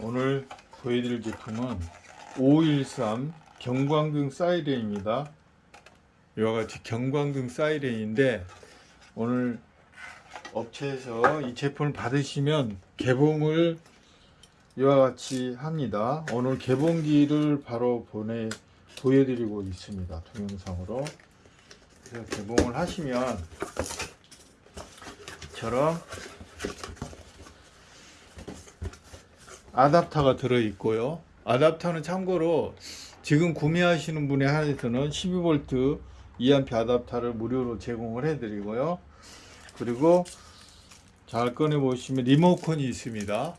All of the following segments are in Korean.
오늘 보여드릴 제품은 513 경광등 사이렌입니다. 이와 같이 경광등 사이렌인데 오늘 업체에서 이 제품을 받으시면 개봉을 이와 같이 합니다. 오늘 개봉기를 바로 보내 보여드리고 있습니다. 동영상으로. 그래서 개봉을 하시면 이처럼 아답터가 들어 있고요. 아답터는 참고로 지금 구매하시는 분에 한해서는 12V 2A 아답터를 무료로 제공을 해 드리고요. 그리고 잘 꺼내 보시면 리모컨이 있습니다.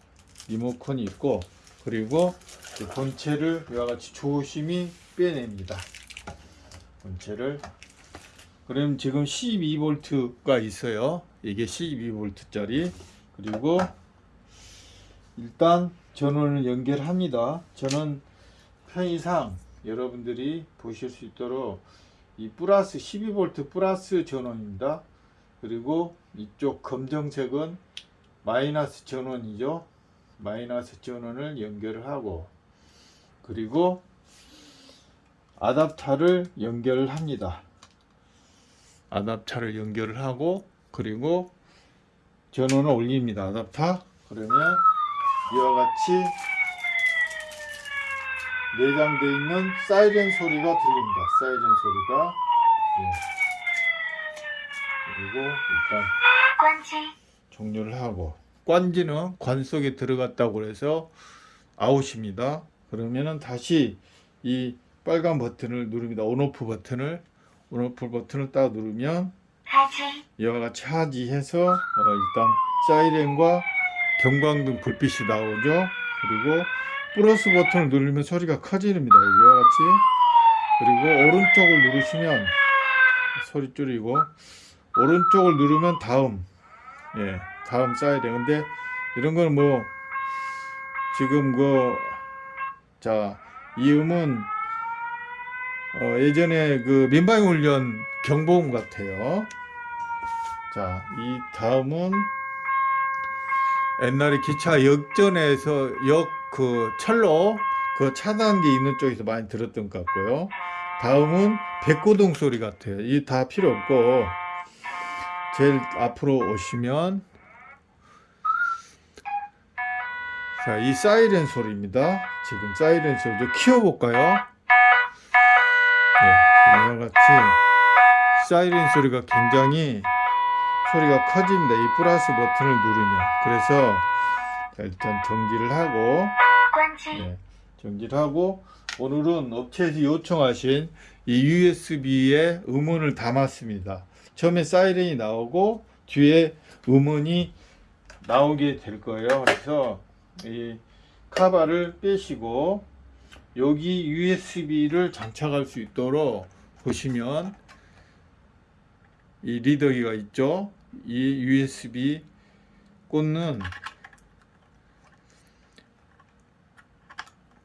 리모컨이 있고 그리고 이 본체를 이와 같이 조심히 빼냅니다. 본체를 그럼 지금 12V가 있어요. 이게 12V짜리 그리고 일단 전원을 연결합니다. 저는 편의상 여러분들이 보실 수 있도록 이 플러스 12V 플러스 전원입니다. 그리고 이쪽 검정색은 마이너스 전원이죠. 마이너스 전원을 연결을 하고 그리고 아답터를 연결을 합니다. 아답터를 연결을 하고 그리고 전원을 올립니다. 아답터 그러면 이와 같이 내장되어 있는 사이렌 소리가 들립니다. 사이렌 소리가 예. 그리고 일단 관지 종료를 하고 관지는 관 속에 들어갔다고 해서 아웃입니다. 그러면은 다시 이 빨간 버튼을 누릅니다. 온오프 버튼을 온오프 버튼을 딱 누르면 하지 이와 같이 하지 해서 어, 일단 사이렌과 경광등 불빛이 나오죠. 그리고 플러스 버튼을 누르면 소리가 커집니다. 이와 같이 그리고 오른쪽을 누르시면 소리 줄이고 오른쪽을 누르면 다음 예 다음 사이렌 근데 이런 거는 뭐 지금 그자 이 음은 어, 예전에 그 민방위 훈련 경보음 같아요. 자, 이 다음은 옛날에 기차 역전에서 역 그 철로 그 차단기 있는 쪽에서 많이 들었던 것 같고요. 다음은 백고동 소리 같아요. 이 다 필요 없고 제일 앞으로 오시면 자, 이 사이렌 소리입니다. 지금 사이렌 소리 좀 키워볼까요? 네, 이와 같이 사이렌 소리가 굉장히 소리가 커집니다. 이 플러스 버튼을 누르면 그래서 자, 일단 정지를 하고 네, 정지를 하고 오늘은 업체에서 요청하신 이 USB에 음원을 담았습니다. 처음에 사이렌이 나오고 뒤에 음원이 나오게 될 거예요. 그래서 이 카바를 빼시고 여기 USB를 장착할 수 있도록 보시면 이 리더기가 있죠. 이 USB 꽂는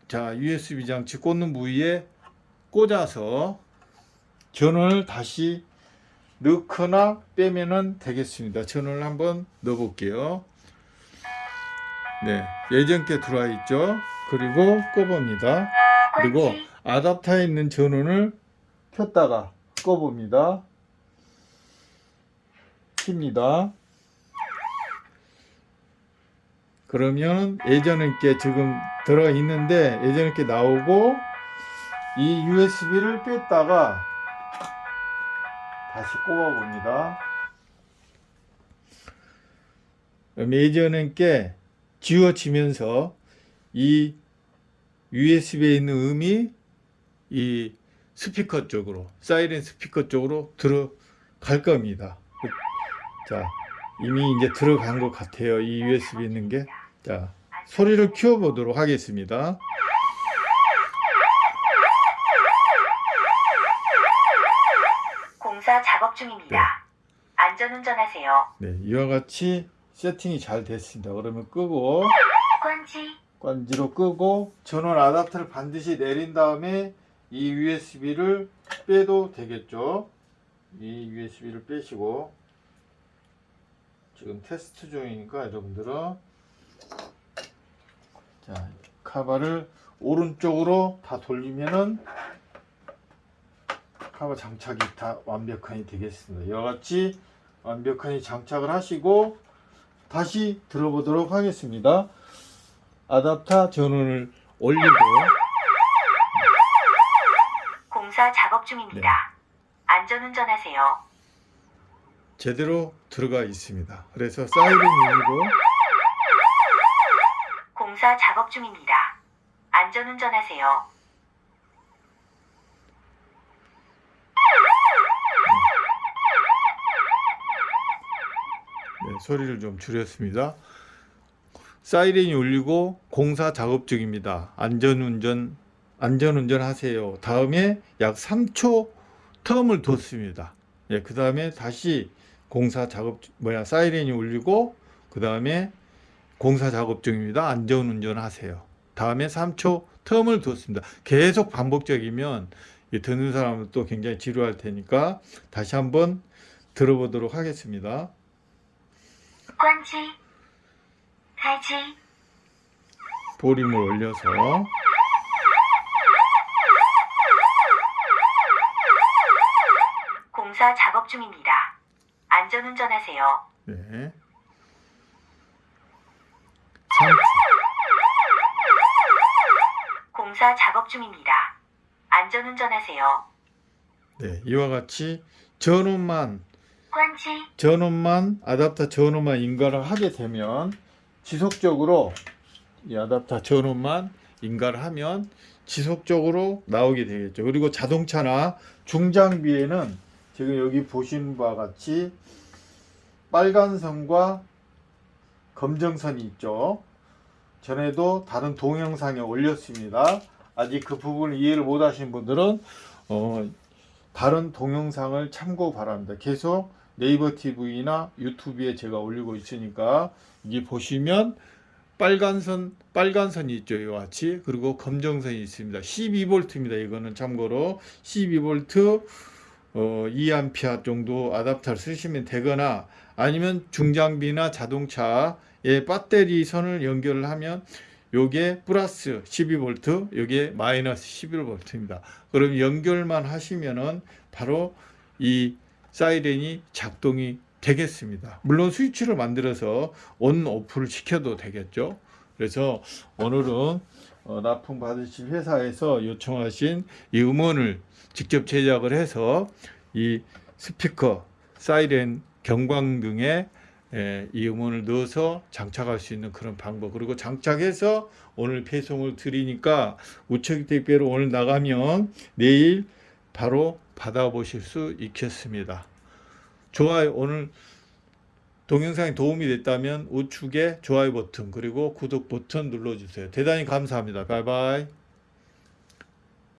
자 USB 장치 꽂는 부위에 꽂아서 전원을 다시 넣거나 빼면은 되겠습니다. 전원을 한번 넣어 볼게요. 네, 예전 게 들어와 있죠. 그리고 꺼봅니다. 그리고 아답터에 있는 전원을 켰다가 꺼봅니다. 킵니다. 그러면 예전에 게 지금 들어가 있는데 예전에 게 나오고 이 USB를 뺐다가 다시 꼽아 봅니다. 그럼 예전에 게 지워지면서 이 USB에 있는 음이 이 스피커 쪽으로 사이렌 스피커 쪽으로 들어갈 겁니다. 그- 자 이미 이제 들어간 것 같아요. 이 USB 있는 게. 자 소리를 키워보도록 하겠습니다. 공사 작업 중입니다. 안전운전하세요. 네 이와 같이 세팅이 잘 됐습니다. 그러면 끄고 관지 관지로 끄고 전원 아답터를 반드시 내린 다음에 이 USB를 빼도 되겠죠. 이 USB를 빼시고 지금 테스트 중이니까 여러분들은 자, 카바를 오른쪽으로 다 돌리면은 카바 장착이 다 완벽하게 되겠습니다. 이와 같이 완벽하게 장착을 하시고 다시 들어보도록 하겠습니다. 아답터 전원을 올리고 공사 작업 중입니다. 네. 안전운전하세요. 제대로 들어가 있습니다. 그래서 사이렌 울리고 공사 작업 중입니다. 안전운전하세요. 네, 소리를 좀 줄였습니다. 사이렌이 울리고 공사 작업 중입니다. 안전운전 안전운전 하세요. 다음에 약 3초 텀을 뒀습니다. 예, 그 다음에 다시 공사 작업 뭐야 사이렌이 울리고 그 다음에 공사 작업 중입니다. 안전운전 하세요. 다음에 3초 텀을 두었습니다. 계속 반복적이면 듣는 사람은 또 굉장히 지루할 테니까 다시 한번 들어보도록 하겠습니다. 관치, 갈치, 보림을 올려서 공사 작업 중입니다. 안전운전하세요. 네. 3초 공사 작업 중입니다. 안전운전하세요. 네, 이와 같이 전원만 关机， 전원만 아답터 전원만 인가를 하게 되면 지속적으로 이 아답터 전원만 인가를 하면 지속적으로 나오게 되겠죠. 그리고 자동차나 중장비에는 지금 여기 보시는 바와 같이 빨간 선과 검정 선이 있죠. 전에도 다른 동영상에 올렸습니다. 아직 그 부분을 이해를 못 하신 분들은 어, 다른 동영상을 참고 바랍니다. 계속 네이버 TV나 유튜브에 제가 올리고 있으니까 이게 보시면 빨간 선 빨간 선이 있죠 이와 같이 그리고 검정 선이 있습니다 12V입니다 이거는 참고로 12V 어, 2A 정도 아답터를 쓰시면 되거나 아니면 중장비나 자동차에 배터리 선을 연결을 하면 요게 플러스 12V 요게 마이너스 11V입니다 그럼 연결만 하시면은 바로 이 사이렌이 작동이 되겠습니다. 물론 스위치를 만들어서 온 오프를 시켜도 되겠죠. 그래서 오늘은 어, 납품 받으실 회사에서 요청하신 이 음원을 직접 제작을 해서 이 스피커, 사이렌, 경광 등에 에, 이 음원을 넣어서 장착할 수 있는 그런 방법 그리고 장착해서 오늘 배송을 드리니까 우체국 택배로 오늘 나가면 내일 바로 받아보실 수 있겠습니다. 좋아요 오늘 동영상이 도움이 됐다면 우측에 좋아요 버튼 그리고 구독 버튼 눌러주세요. 대단히 감사합니다. 바이바이.